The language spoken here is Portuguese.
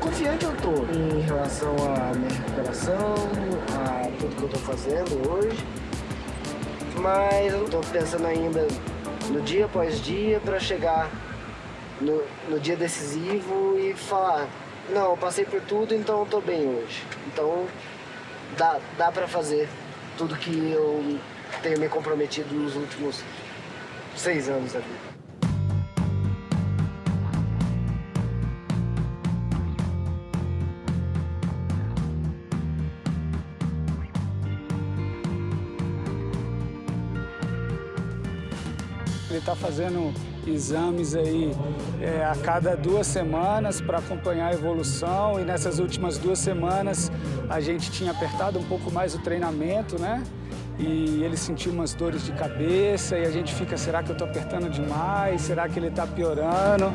confiante eu tô em relação à minha recuperação, a tudo que eu tô fazendo hoje. Mas eu tô pensando ainda no dia após dia para chegar no, no dia decisivo e falar, não, eu passei por tudo, então eu tô bem hoje. Então dá, dá para fazer tudo que eu tenho me comprometido nos últimos seis anos da vida. Ele está fazendo exames aí é, a cada duas semanas para acompanhar a evolução e nessas últimas duas semanas a gente tinha apertado um pouco mais o treinamento, né? E ele sentiu umas dores de cabeça e a gente fica, será que eu estou apertando demais? Será que ele está piorando?